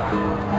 Ciao.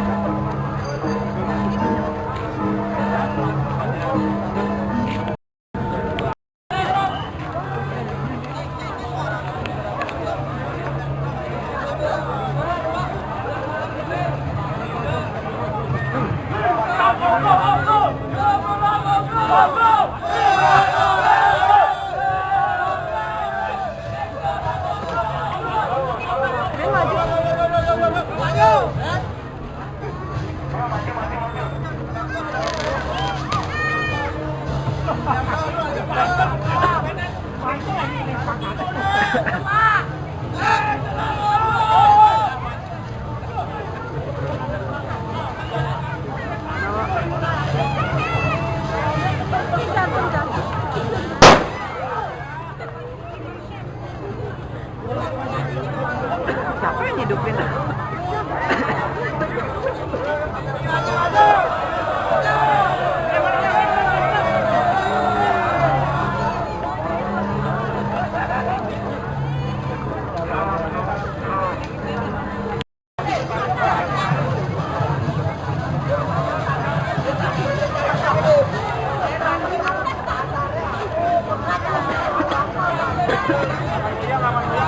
Alhamdulillah, alhamdulillah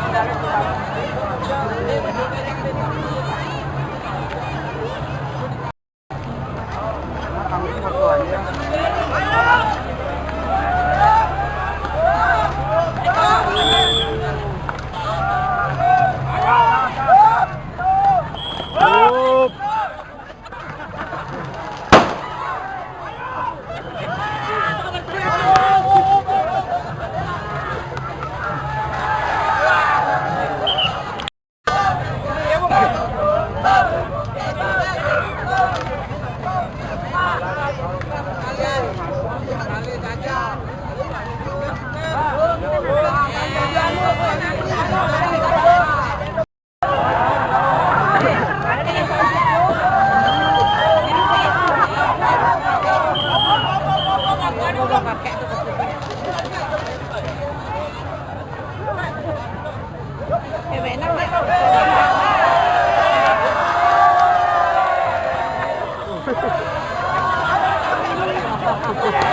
medali Yeah.